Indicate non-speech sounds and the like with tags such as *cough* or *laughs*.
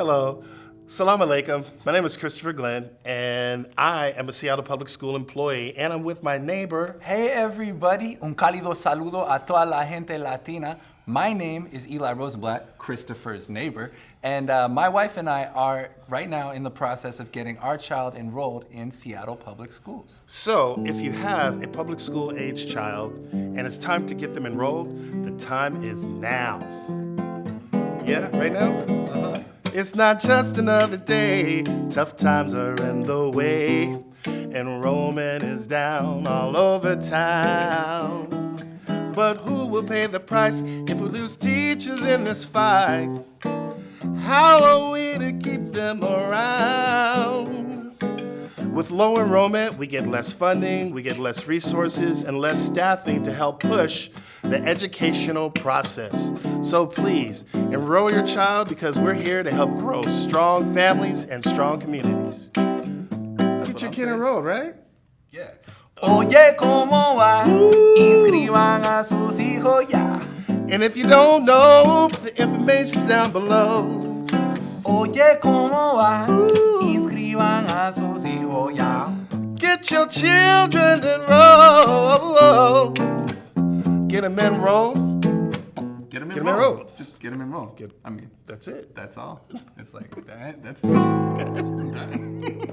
Hello. Salam alaikum. My name is Christopher Glenn, and I am a Seattle Public School employee, and I'm with my neighbor. Hey everybody, un cálido saludo a toda la gente latina. My name is Eli Rosenblatt, Christopher's neighbor, and uh, my wife and I are right now in the process of getting our child enrolled in Seattle Public Schools. So, if you have a public school age child and it's time to get them enrolled, the time is now. Yeah, right now? It's not just another day, tough times are in the way. And enrollment is down all over town. But who will pay the price if we lose teachers in this fight? How are we to keep them around? With low enrollment, we get less funding, we get less resources, and less staffing to help push the educational process. So please, enroll your child because we're here to help grow strong families and strong communities. Get your I'm kid saying. enrolled, right? Yeah. Oye, ¿cómo va? Inscriban a sus hijos ya. And if you don't know, the information's down below. Oye, ¿cómo va? Inscriban a sus hijos ya. Get your children enrolled. Get them enrolled. Get him them Get 'em enrolled. Just get him them enrolled. Get- I mean, That's it. that's all. It's like that. That's *laughs* done.